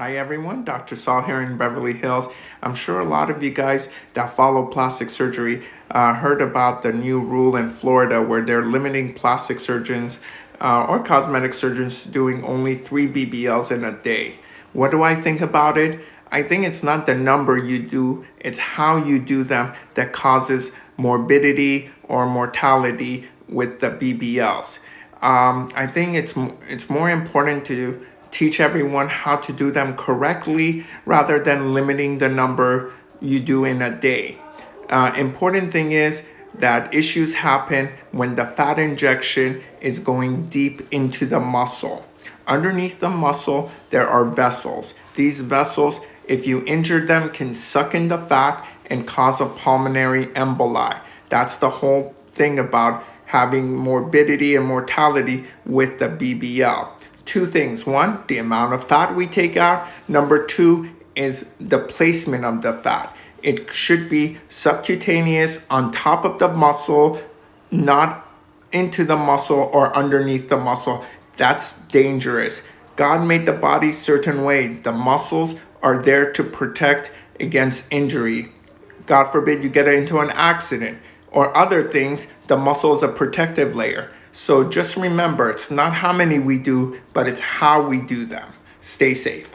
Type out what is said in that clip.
Hi everyone, Dr. Saul here in Beverly Hills. I'm sure a lot of you guys that follow plastic surgery uh, heard about the new rule in Florida where they're limiting plastic surgeons uh, or cosmetic surgeons doing only three BBLs in a day. What do I think about it? I think it's not the number you do, it's how you do them that causes morbidity or mortality with the BBLs. Um, I think it's, it's more important to teach everyone how to do them correctly rather than limiting the number you do in a day. Uh, important thing is that issues happen when the fat injection is going deep into the muscle. Underneath the muscle, there are vessels. These vessels, if you injure them, can suck in the fat and cause a pulmonary emboli. That's the whole thing about having morbidity and mortality with the BBL two things. One, the amount of fat we take out. Number two is the placement of the fat. It should be subcutaneous on top of the muscle, not into the muscle or underneath the muscle. That's dangerous. God made the body certain way. The muscles are there to protect against injury. God forbid you get into an accident or other things, the muscle is a protective layer. So just remember, it's not how many we do, but it's how we do them. Stay safe.